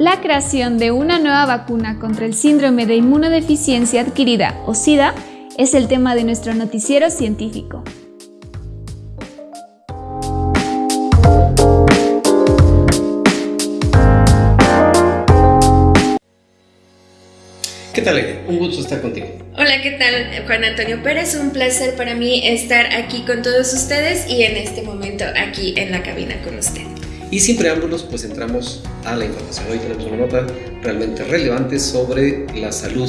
la creación de una nueva vacuna contra el síndrome de inmunodeficiencia adquirida o SIDA es el tema de nuestro noticiero científico. ¿Qué tal? Un gusto estar contigo. Hola, ¿qué tal, Juan Antonio Pérez? Un placer para mí estar aquí con todos ustedes y en este momento aquí en la cabina con usted. Y sin preámbulos, pues entramos a la información. Hoy tenemos una nota realmente relevante sobre la salud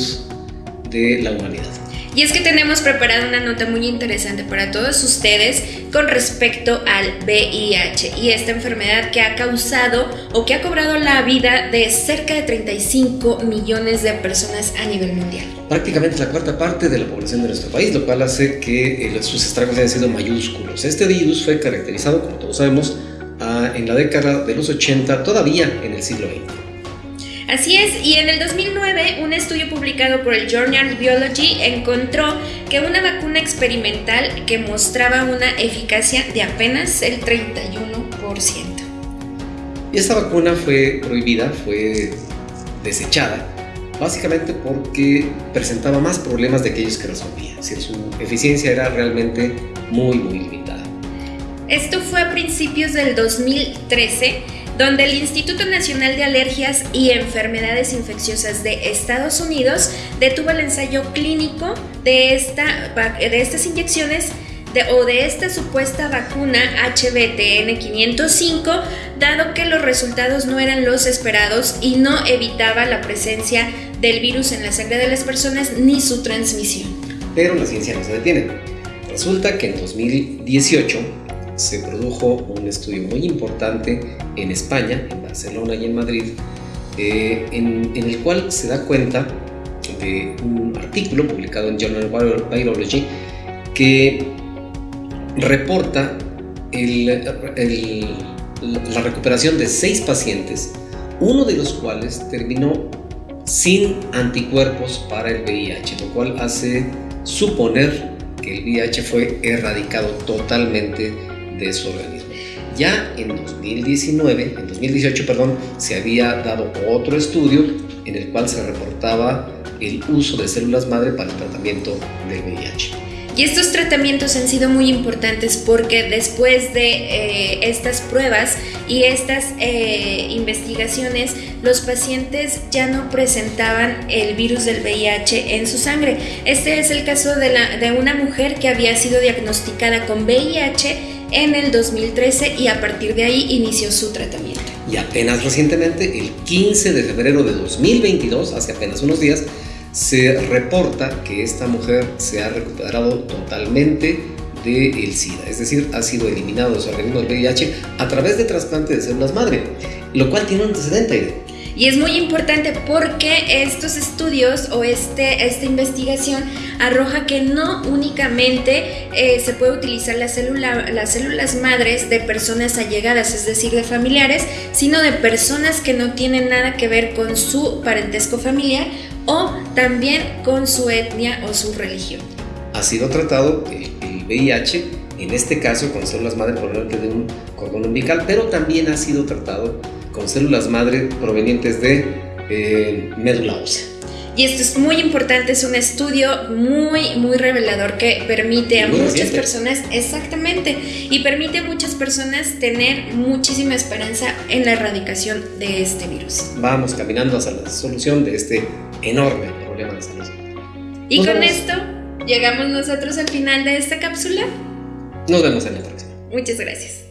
de la humanidad. Y es que tenemos preparada una nota muy interesante para todos ustedes con respecto al VIH y esta enfermedad que ha causado o que ha cobrado la vida de cerca de 35 millones de personas a nivel mundial. Prácticamente la cuarta parte de la población de nuestro país, lo cual hace que eh, sus estragos hayan sido mayúsculos. Este virus fue caracterizado, como todos sabemos, en la década de los 80, todavía en el siglo XX. Así es, y en el 2009 un estudio publicado por el Journal Biology encontró que una vacuna experimental que mostraba una eficacia de apenas el 31%. Y esta vacuna fue prohibida, fue desechada, básicamente porque presentaba más problemas de aquellos que resolvía. Es decir, su eficiencia era realmente muy, muy limitada. Esto fue a principios del 2013 donde el Instituto Nacional de Alergias y Enfermedades Infecciosas de Estados Unidos detuvo el ensayo clínico de, esta, de estas inyecciones o de esta supuesta vacuna HBTN 505, dado que los resultados no eran los esperados y no evitaba la presencia del virus en la sangre de las personas ni su transmisión. Pero la ciencia no se detiene. Resulta que en 2018 se produjo un estudio muy importante en España, en Barcelona y en Madrid, eh, en, el cual se da cuenta de un artículo publicado en Journal Virology que reporta la recuperación de seis pacientes, uno de los cuales terminó sin anticuerpos para el VIH, lo cual hace suponer que el VIH fue erradicado totalmente de su organismo. Ya en 2019, en 2018, perdón, se había dado otro estudio en el cual se reportaba el uso de células madre para el tratamiento del VIH. Y estos tratamientos han sido muy importantes porque después de eh, estas pruebas y estas eh, investigaciones, los pacientes ya no presentaban el virus del VIH en su sangre. Este es el caso de, una mujer que había sido diagnosticada con VIH en el 2013 y a partir de ahí inició su tratamiento. Y apenas recientemente, el 15 de febrero de 2022, hace apenas unos días, se reporta que esta mujer se ha recuperado totalmente del el SIDA, es decir, ha sido eliminado de su organismo el VIH a través de trasplante de células madre, lo cual tiene un antecedente. Y es muy importante porque estos estudios o este, esta investigación arroja que no únicamente eh, se puede utilizar la célula, las células madres de personas allegadas, es decir, de familiares, sino de personas que no tienen nada que ver con su parentesco familiar o también con su etnia o su religión. Ha sido tratado el, VIH, en este caso con células madre probablemente de un cordón umbilical, pero también ha sido tratado con células madre provenientes de eh, médula ósea. Y esto es muy importante, es un estudio muy, muy revelador que permite a muchas personas, exactamente, y permite a muchas personas tener muchísima esperanza en la erradicación de este virus. Vamos caminando hacia la solución de este enorme problema de salud. Y con esto llegamos nosotros al final de esta cápsula. Nos vemos en la próxima. Muchas gracias.